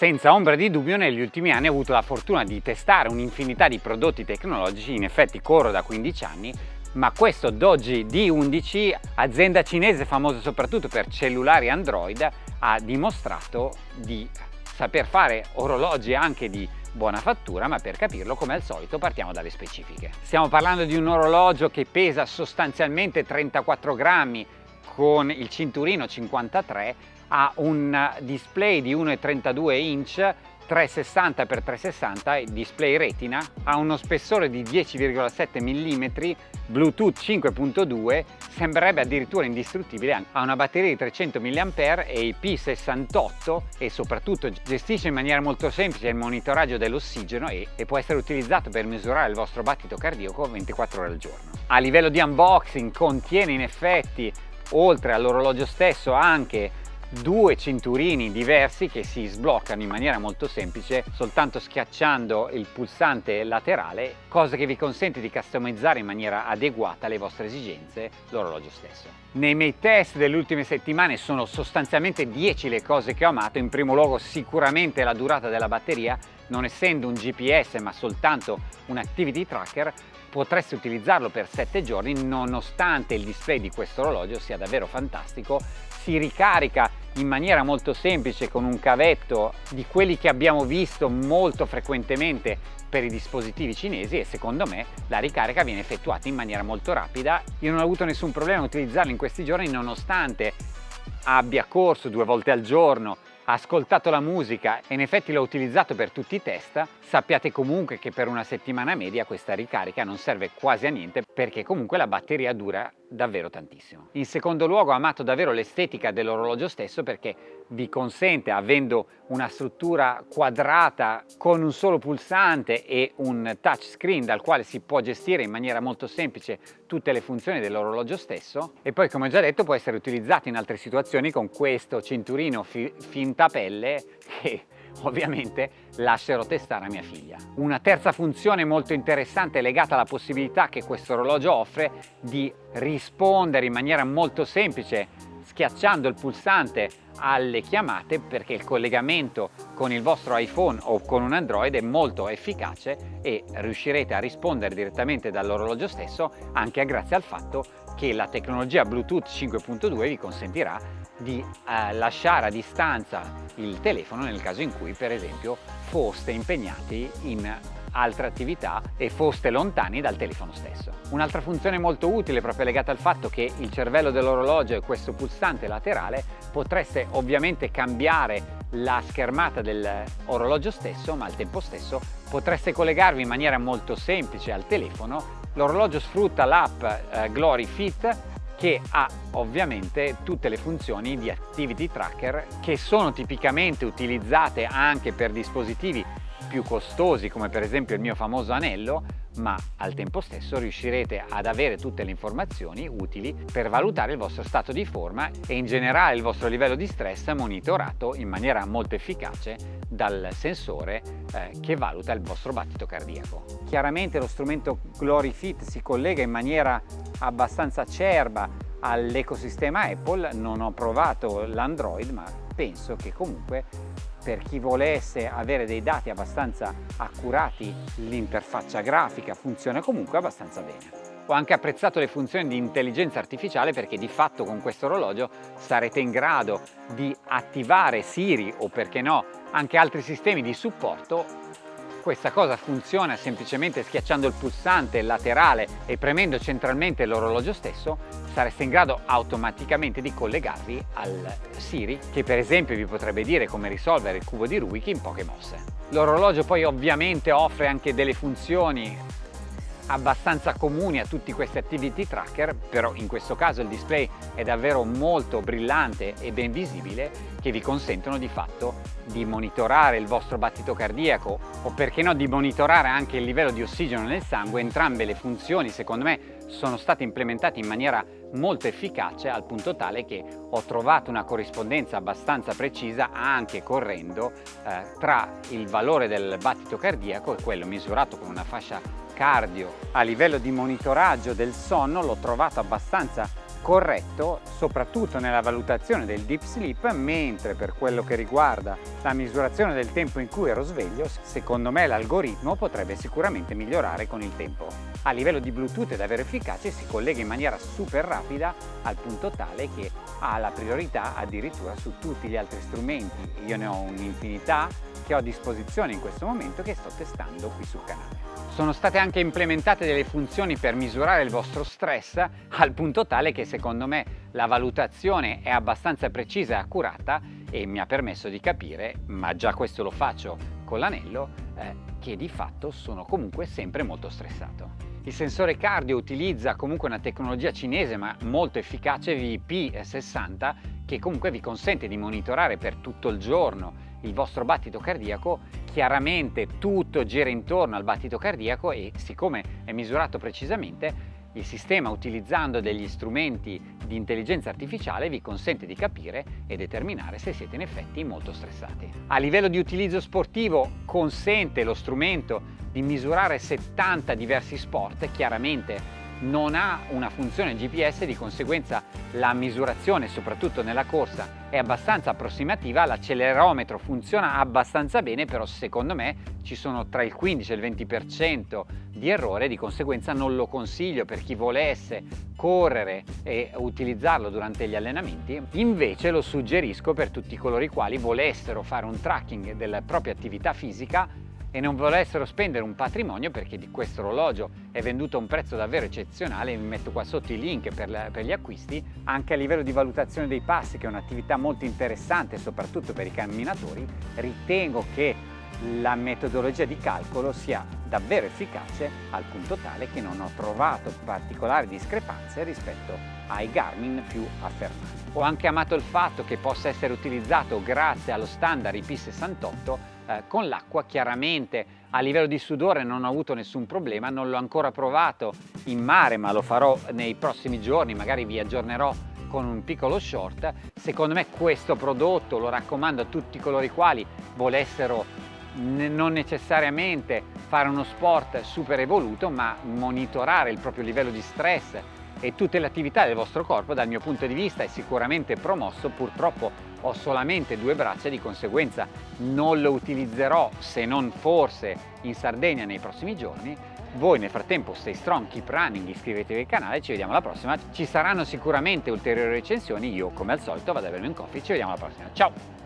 senza ombra di dubbio negli ultimi anni ho avuto la fortuna di testare un'infinità di prodotti tecnologici, in effetti corro da 15 anni, ma questo Doji D11, azienda cinese famosa soprattutto per cellulari Android, ha dimostrato di saper fare orologi anche di buona fattura, ma per capirlo come al solito partiamo dalle specifiche. Stiamo parlando di un orologio che pesa sostanzialmente 34 grammi con il cinturino 53, ha un display di 1,32 inch 360x360 display retina, ha uno spessore di 10,7 mm, Bluetooth 5.2, sembrerebbe addirittura indistruttibile, ha una batteria di 300 mAh e IP68 e soprattutto gestisce in maniera molto semplice il monitoraggio dell'ossigeno e, e può essere utilizzato per misurare il vostro battito cardiaco 24 ore al giorno. A livello di unboxing contiene in effetti oltre all'orologio stesso anche due cinturini diversi che si sbloccano in maniera molto semplice soltanto schiacciando il pulsante laterale cosa che vi consente di customizzare in maniera adeguata alle vostre esigenze l'orologio stesso. Nei miei test delle ultime settimane sono sostanzialmente 10 le cose che ho amato, in primo luogo sicuramente la durata della batteria, non essendo un GPS ma soltanto un activity tracker potreste utilizzarlo per 7 giorni nonostante il display di questo orologio sia davvero fantastico si ricarica in maniera molto semplice con un cavetto di quelli che abbiamo visto molto frequentemente per i dispositivi cinesi e secondo me la ricarica viene effettuata in maniera molto rapida. Io non ho avuto nessun problema a utilizzarlo in questi giorni nonostante abbia corso due volte al giorno, ascoltato la musica e in effetti l'ho utilizzato per tutti i test, sappiate comunque che per una settimana media questa ricarica non serve quasi a niente perché comunque la batteria dura davvero tantissimo. In secondo luogo ho amato davvero l'estetica dell'orologio stesso perché vi consente, avendo una struttura quadrata con un solo pulsante e un touchscreen dal quale si può gestire in maniera molto semplice tutte le funzioni dell'orologio stesso e poi come ho già detto può essere utilizzato in altre situazioni con questo cinturino fi finta pelle che ovviamente lascerò testare a mia figlia. Una terza funzione molto interessante è legata alla possibilità che questo orologio offre di rispondere in maniera molto semplice schiacciando il pulsante alle chiamate perché il collegamento con il vostro iPhone o con un Android è molto efficace e riuscirete a rispondere direttamente dall'orologio stesso anche grazie al fatto che la tecnologia Bluetooth 5.2 vi consentirà di eh, lasciare a distanza il telefono nel caso in cui per esempio foste impegnati in altre attività e foste lontani dal telefono stesso. Un'altra funzione molto utile proprio legata al fatto che il cervello dell'orologio è questo pulsante laterale potreste ovviamente cambiare la schermata dell'orologio stesso ma al tempo stesso potreste collegarvi in maniera molto semplice al telefono l'orologio sfrutta l'app eh, Glory Fit che ha ovviamente tutte le funzioni di activity tracker che sono tipicamente utilizzate anche per dispositivi più costosi come per esempio il mio famoso anello ma al tempo stesso riuscirete ad avere tutte le informazioni utili per valutare il vostro stato di forma e in generale il vostro livello di stress monitorato in maniera molto efficace dal sensore eh, che valuta il vostro battito cardiaco. Chiaramente lo strumento GloryFit si collega in maniera abbastanza acerba all'ecosistema Apple, non ho provato l'Android ma penso che comunque per chi volesse avere dei dati abbastanza accurati l'interfaccia grafica funziona comunque abbastanza bene. Ho anche apprezzato le funzioni di intelligenza artificiale perché di fatto con questo orologio sarete in grado di attivare Siri o perché no anche altri sistemi di supporto questa cosa funziona semplicemente schiacciando il pulsante laterale e premendo centralmente l'orologio stesso sareste in grado automaticamente di collegarvi al Siri che per esempio vi potrebbe dire come risolvere il cubo di Rubik in poche mosse. L'orologio poi ovviamente offre anche delle funzioni abbastanza comuni a tutti questi activity tracker, però in questo caso il display è davvero molto brillante e ben visibile che vi consentono di fatto di monitorare il vostro battito cardiaco o perché no di monitorare anche il livello di ossigeno nel sangue, entrambe le funzioni secondo me sono state implementate in maniera molto efficace al punto tale che ho trovato una corrispondenza abbastanza precisa anche correndo eh, tra il valore del battito cardiaco e quello misurato con una fascia cardio a livello di monitoraggio del sonno l'ho trovato abbastanza corretto soprattutto nella valutazione del deep sleep mentre per quello che riguarda la misurazione del tempo in cui ero sveglio secondo me l'algoritmo potrebbe sicuramente migliorare con il tempo. A livello di Bluetooth è davvero efficace si collega in maniera super rapida al punto tale che ha la priorità addirittura su tutti gli altri strumenti. Io ne ho un'infinità che ho a disposizione in questo momento che sto testando qui sul canale. Sono state anche implementate delle funzioni per misurare il vostro stress al punto tale che secondo me la valutazione è abbastanza precisa e accurata e mi ha permesso di capire, ma già questo lo faccio con l'anello, eh, che di fatto sono comunque sempre molto stressato. Il sensore cardio utilizza comunque una tecnologia cinese ma molto efficace VP60 che comunque vi consente di monitorare per tutto il giorno il vostro battito cardiaco, chiaramente tutto gira intorno al battito cardiaco e siccome è misurato precisamente il sistema utilizzando degli strumenti di intelligenza artificiale vi consente di capire e determinare se siete in effetti molto stressati. A livello di utilizzo sportivo consente lo strumento di misurare 70 diversi sport, chiaramente non ha una funzione GPS, di conseguenza la misurazione, soprattutto nella corsa, è abbastanza approssimativa, l'accelerometro funziona abbastanza bene, però secondo me ci sono tra il 15 e il 20% di errore, di conseguenza non lo consiglio per chi volesse correre e utilizzarlo durante gli allenamenti, invece lo suggerisco per tutti coloro i quali volessero fare un tracking della propria attività fisica e non volessero spendere un patrimonio perché di questo orologio è venduto a un prezzo davvero eccezionale, vi metto qua sotto i link per, la, per gli acquisti, anche a livello di valutazione dei passi che è un'attività molto interessante soprattutto per i camminatori, ritengo che la metodologia di calcolo sia davvero efficace al punto tale che non ho trovato particolari discrepanze rispetto ai Garmin più affermati. Ho anche amato il fatto che possa essere utilizzato grazie allo standard IP68 eh, con l'acqua chiaramente a livello di sudore non ho avuto nessun problema, non l'ho ancora provato in mare ma lo farò nei prossimi giorni, magari vi aggiornerò con un piccolo short. Secondo me questo prodotto lo raccomando a tutti coloro i quali volessero non necessariamente fare uno sport super evoluto ma monitorare il proprio livello di stress e tutte le attività del vostro corpo dal mio punto di vista è sicuramente promosso purtroppo ho solamente due braccia di conseguenza non lo utilizzerò se non forse in Sardegna nei prossimi giorni voi nel frattempo stay strong, keep running, iscrivetevi al canale, ci vediamo alla prossima. Ci saranno sicuramente ulteriori recensioni, io come al solito vado a bermi un coffee, ci vediamo alla prossima. Ciao!